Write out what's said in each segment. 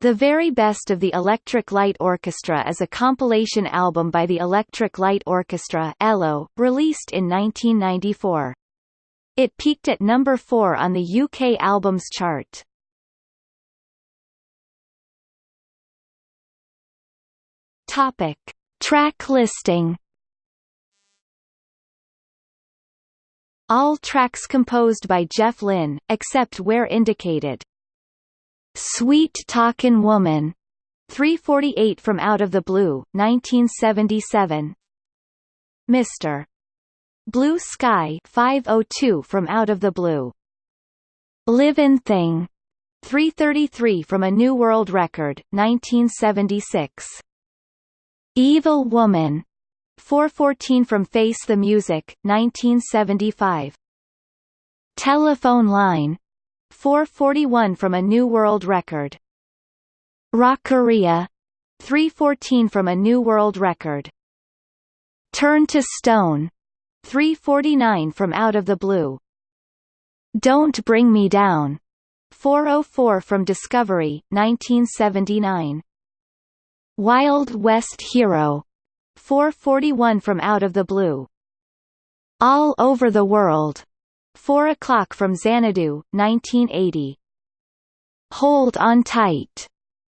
The Very Best of the Electric Light Orchestra is a compilation album by the Electric Light Orchestra ELO, released in 1994. It peaked at number 4 on the UK Albums Chart. Topic. Track listing All tracks composed by Jeff Lynne, except where indicated. Sweet Talkin' Woman 348 from Out of the Blue, 1977. Mr. Blue Sky 502 from Out of the Blue. Livin' Thing 333 from A New World Record, 1976. Evil Woman 414 from Face the Music, 1975. Telephone Line 441 from A New World Record. Rockaria 314 from A New World Record. Turn to Stone 349 from Out of the Blue. Don't Bring Me Down 404 from Discovery 1979. Wild West Hero 441 from Out of the Blue. All Over the World 4 o'clock from Xanadu, 1980. Hold on Tight.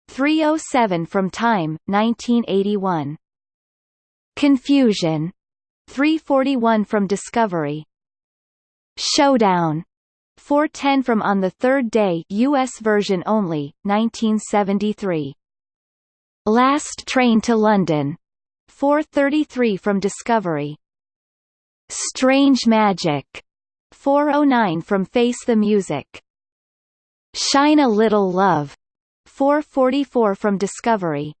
307 from Time, 1981. Confusion. 341 from Discovery. Showdown. 410 from On the Third Day US version only, 1973. Last Train to London. 433 from Discovery. Strange Magic. 409 from Face the Music. Shine a Little Love. 444 from Discovery.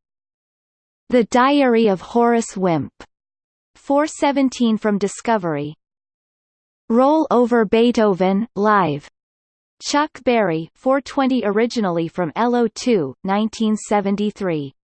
The Diary of Horace Wimp. 417 from Discovery. Roll Over Beethoven, Live. Chuck Berry 420 originally from ELO 2, 1973.